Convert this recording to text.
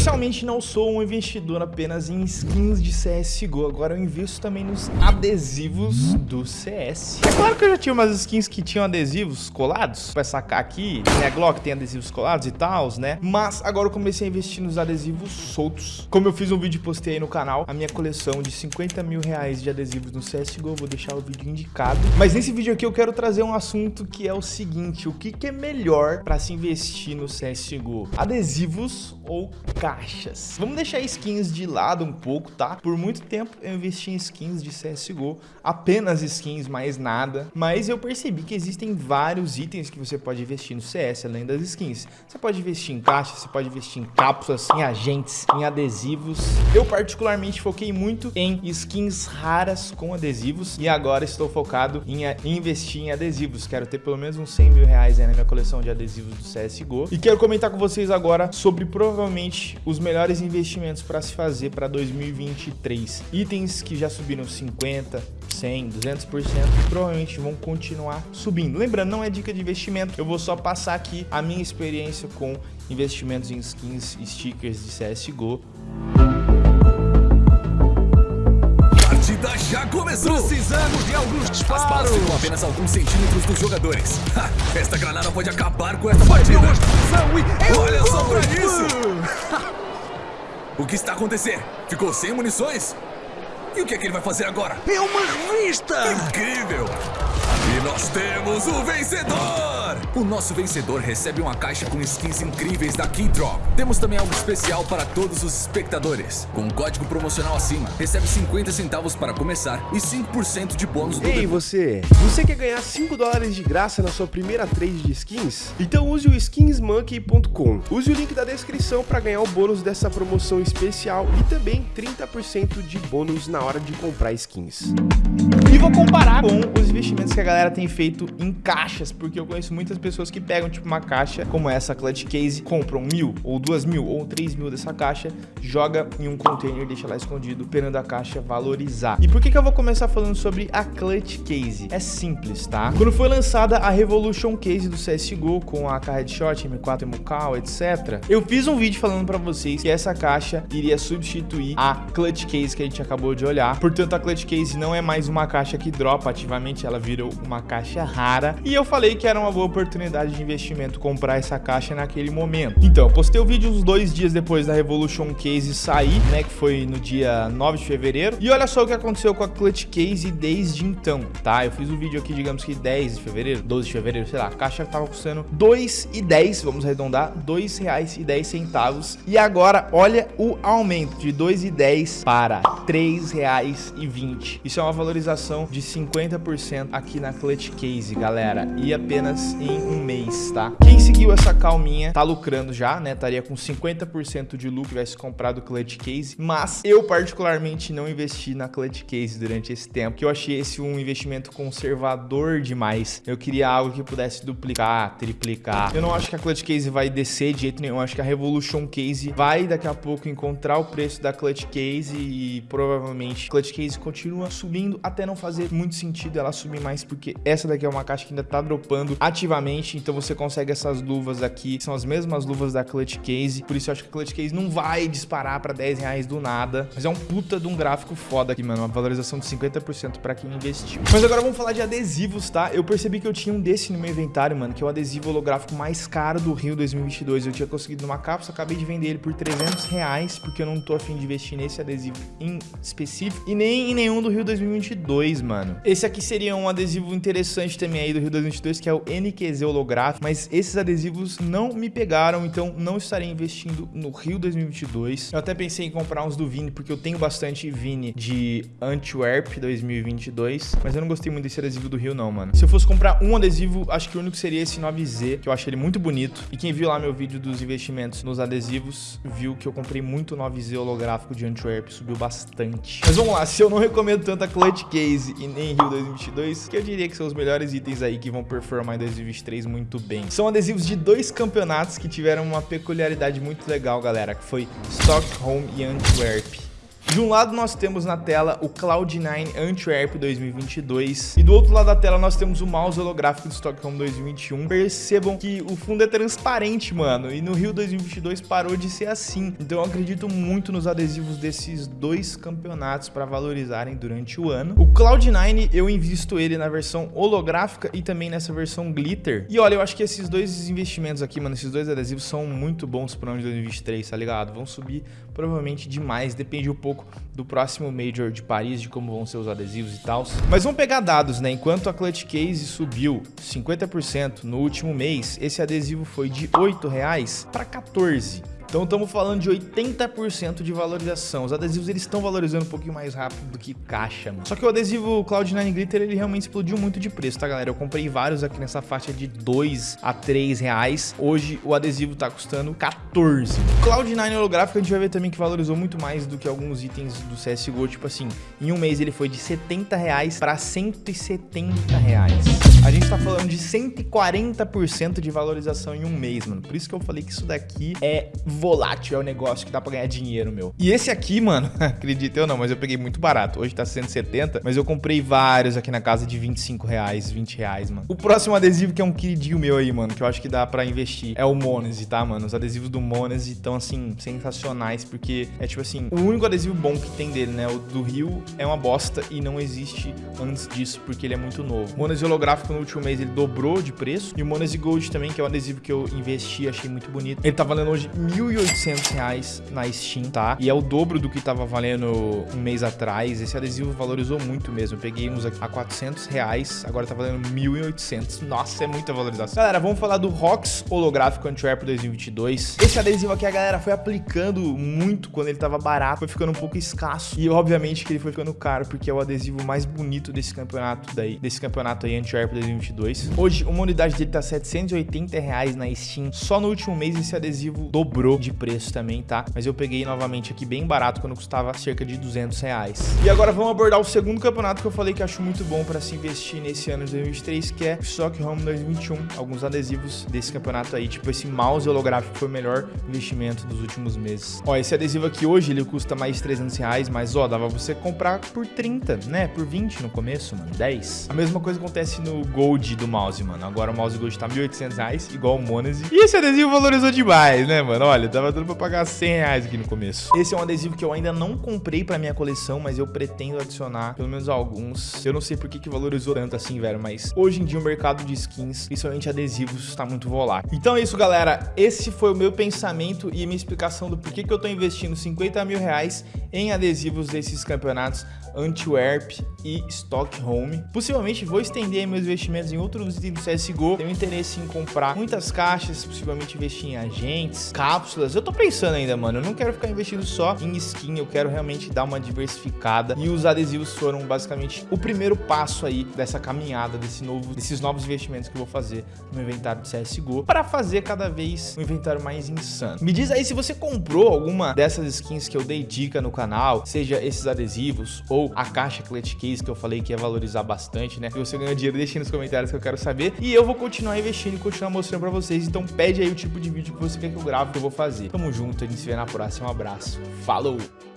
Oficialmente não sou um investidor apenas em skins de CSGO, agora eu invisto também nos adesivos do CS. É claro que eu já tinha umas skins que tinham adesivos colados, pra sacar aqui, né, a Glock tem adesivos colados e tal, né, mas agora eu comecei a investir nos adesivos soltos. Como eu fiz um vídeo e postei aí no canal, a minha coleção de 50 mil reais de adesivos no CSGO, vou deixar o vídeo indicado. Mas nesse vídeo aqui eu quero trazer um assunto que é o seguinte, o que, que é melhor pra se investir no CSGO? Adesivos ou caixas? Vamos deixar skins de lado um pouco, tá? Por muito tempo eu investi em skins de CSGO, apenas skins, mais nada. Mas eu percebi que existem vários itens que você pode investir no CS, além das skins. Você pode investir em caixas, você pode investir em cápsulas, em agentes, em adesivos. Eu particularmente foquei muito em skins raras com adesivos e agora estou focado em investir em adesivos. Quero ter pelo menos uns 100 mil reais aí na minha coleção de adesivos do CSGO. E quero comentar com vocês agora sobre provavelmente os melhores investimentos para se fazer para 2023. Itens que já subiram 50, 100, 200% e provavelmente vão continuar subindo. Lembrando, não é dica de investimento, eu vou só passar aqui a minha experiência com investimentos em skins e stickers de CSGO. Começou! Precisamos de alguns disparos! As balas ficam apenas alguns centímetros dos jogadores. Ha, esta granada pode acabar com esta partida! Olha só pra isso! o que está acontecendo? Ficou sem munições? E o que é que ele vai fazer agora? É uma revista! Incrível! E nós temos o vencedor! O nosso vencedor recebe uma caixa com skins incríveis da Keydrop. Temos também algo especial para todos os espectadores. Com um código promocional acima, recebe 50 centavos para começar e 5% de bônus do Ei, você! Você quer ganhar 5 dólares de graça na sua primeira trade de skins? Então use o skinsmonkey.com. Use o link da descrição para ganhar o bônus dessa promoção especial e também 30% de bônus na hora de comprar skins. E vou comparar com os que a galera tem feito em caixas, porque eu conheço muitas pessoas que pegam tipo uma caixa como essa Clutch Case, compram mil, ou duas mil, ou três mil dessa caixa, joga em um container, deixa lá escondido, esperando a caixa valorizar. E por que que eu vou começar falando sobre a Clutch Case? É simples, tá? Quando foi lançada a Revolution Case do CSGO com a Headshot, M4 MUCAL, etc, eu fiz um vídeo falando pra vocês que essa caixa iria substituir a Clutch Case que a gente acabou de olhar. Portanto, a Clutch Case não é mais uma caixa que dropa ativamente, ela virou uma caixa rara. E eu falei que era uma boa oportunidade de investimento comprar essa caixa naquele momento. Então, eu postei o vídeo uns dois dias depois da Revolution Case sair, né, que foi no dia 9 de fevereiro. E olha só o que aconteceu com a Clutch Case desde então, tá? Eu fiz o um vídeo aqui, digamos que 10 de fevereiro, 12 de fevereiro, sei lá, a caixa tava custando 2,10, vamos arredondar, 2 reais e 10 centavos. Agora, olha o aumento de 2,10 para 3 reais e 20. Isso é uma valorização de 50% aqui na Clutch Case, galera. E apenas em um mês, tá? Quem seguiu essa calminha tá lucrando já, né? Estaria com 50% de lucro, tivesse comprado Clutch Case. Mas eu particularmente não investi na Clutch Case durante esse tempo, que eu achei esse um investimento conservador demais. Eu queria algo que pudesse duplicar, triplicar. Eu não acho que a Clutch Case vai descer de jeito nenhum. Eu acho que a Revolution Case vai daqui a pouco encontrar o preço da Clutch Case e provavelmente Clutch Case continua subindo até não fazer muito sentido ela subir mais, porque essa daqui é uma caixa que ainda tá dropando ativamente, então você consegue essas luvas aqui, são as mesmas luvas da Clutch Case, por isso eu acho que a Clutch Case não vai disparar pra 10 reais do nada, mas é um puta de um gráfico foda aqui, mano, uma valorização de 50% pra quem investiu. Mas agora vamos falar de adesivos, tá? Eu percebi que eu tinha um desse no meu inventário, mano, que é o adesivo holográfico mais caro do Rio 2022, eu tinha conseguido numa cápsula, acabei de vender ele por 300 reais, porque eu não tô afim de investir nesse adesivo em específico, e nem em nenhum do Rio 2022, mano. Esse aqui seria um adesivo interessante também aí do Rio 2022, que é o NQZ holográfico, mas esses adesivos não me pegaram, então não estarei investindo no Rio 2022. Eu até pensei em comprar uns do Vini, porque eu tenho bastante Vini de Antwerp 2022, mas eu não gostei muito desse adesivo do Rio não, mano. Se eu fosse comprar um adesivo, acho que o único seria esse 9Z, que eu achei ele muito bonito. E quem viu lá meu vídeo dos investimentos nos adesivos, viu que eu comprei muito 9Z holográfico de Antwerp, subiu bastante. Mas vamos lá, se eu não recomendo tanto a Clutch Case e nem Rio 2022, que eu diria que são os melhores itens aí que vão performar em 2023 muito bem. São adesivos de dois campeonatos que tiveram uma peculiaridade muito legal, galera, que foi Stockholm e Antwerp. De um lado nós temos na tela o Cloud9 Antwerp 2022 e do outro lado da tela nós temos o mouse holográfico do Stockholm 2021. Percebam que o fundo é transparente, mano, e no Rio 2022 parou de ser assim. Então eu acredito muito nos adesivos desses dois campeonatos para valorizarem durante o ano. O Cloud9 eu invisto ele na versão holográfica e também nessa versão glitter. E olha, eu acho que esses dois investimentos aqui, mano, esses dois adesivos são muito bons para o ano de 2023, tá ligado? Vão subir provavelmente demais, depende um pouco do próximo Major de Paris, de como vão ser os adesivos e tal. Mas vamos pegar dados, né? Enquanto a Clutch Case subiu 50% no último mês, esse adesivo foi de R$ 8,00 para 14 então estamos falando de 80% de valorização. Os adesivos eles estão valorizando um pouquinho mais rápido do que caixa, mano. Só que o adesivo Cloud9 Glitter ele realmente explodiu muito de preço, tá galera? Eu comprei vários aqui nessa faixa de 2 a 3 reais. Hoje o adesivo tá custando 14. Cloud9 holográfico a gente vai ver também que valorizou muito mais do que alguns itens do CSGO. Tipo assim, em um mês ele foi de 70 reais para 170 reais. A gente tá falando de 140% de valorização em um mês, mano. Por isso que eu falei que isso daqui é volátil, é um negócio que dá pra ganhar dinheiro, meu. E esse aqui, mano, acredita ou não, mas eu peguei muito barato. Hoje tá 170, mas eu comprei vários aqui na casa de 25 reais, 20 reais, mano. O próximo adesivo que é um queridinho meu aí, mano, que eu acho que dá pra investir, é o Monese, tá, mano? Os adesivos do Monese estão, assim, sensacionais, porque é tipo assim, o único adesivo bom que tem dele, né? O do Rio é uma bosta e não existe antes disso, porque ele é muito novo. O Monese holográfico no último mês ele dobrou de preço, e o Monese Gold também, que é um adesivo que eu investi, achei muito bonito. Ele tá valendo hoje 1.800 reais na Steam, tá? E é o dobro do que tava valendo um mês atrás. Esse adesivo valorizou muito mesmo. Eu peguei uns a 400 reais, agora tá valendo 1.800. Nossa, é muita valorização. Galera, vamos falar do Rox holográfico Antwerp 2022. Esse adesivo aqui a galera foi aplicando muito quando ele tava barato, foi ficando um pouco escasso. E obviamente que ele foi ficando caro, porque é o adesivo mais bonito desse campeonato daí, desse campeonato aí Antwerp 2022. Hoje, uma unidade dele tá 780 reais na Steam. Só no último mês esse adesivo dobrou de preço também, tá? Mas eu peguei novamente aqui bem barato, quando custava cerca de 200 reais. E agora vamos abordar o segundo campeonato que eu falei que acho muito bom para se investir nesse ano de 2023, que é o Stockholm 2021. Alguns adesivos desse campeonato aí, tipo esse mouse holográfico foi o melhor investimento dos últimos meses. Ó, esse adesivo aqui hoje, ele custa mais 300 reais, mas ó, dava você comprar por 30, né? Por 20 no começo, mano, 10. A mesma coisa acontece no Gold do mouse, mano. Agora o mouse Gold tá 1.800 reais, igual o Monese. E esse adesivo valorizou demais, né, mano? Olha, Tava dando pra pagar 100 reais aqui no começo. Esse é um adesivo que eu ainda não comprei pra minha coleção, mas eu pretendo adicionar pelo menos alguns. Eu não sei por que, que valorizou tanto assim, velho, mas hoje em dia o mercado de skins, principalmente adesivos, tá muito volátil. Então é isso, galera. Esse foi o meu pensamento e minha explicação do porquê que eu tô investindo 50 mil reais em adesivos desses campeonatos Antwerp e Stockholm. Possivelmente vou estender meus investimentos em outros itens do CSGO. Tenho interesse em comprar muitas caixas, possivelmente investir em agentes, cápsulas. Eu tô pensando ainda, mano. Eu não quero ficar investindo só em skin, eu quero realmente dar uma diversificada. E os adesivos foram basicamente o primeiro passo aí dessa caminhada, desse novo, desses novos investimentos que eu vou fazer no inventário do CSGO para fazer cada vez um inventário mais insano. Me diz aí se você comprou alguma dessas skins que eu dei dica no canal, seja esses adesivos ou a caixa Clutch Case que eu falei que ia valorizar bastante, né? Se você ganhou dinheiro, deixa aí nos comentários que eu quero saber. E eu vou continuar investindo e continuar mostrando pra vocês. Então pede aí o tipo de vídeo que você quer que eu grave que eu vou fazer. Tamo junto, a gente se vê na próxima. Um abraço. Falou!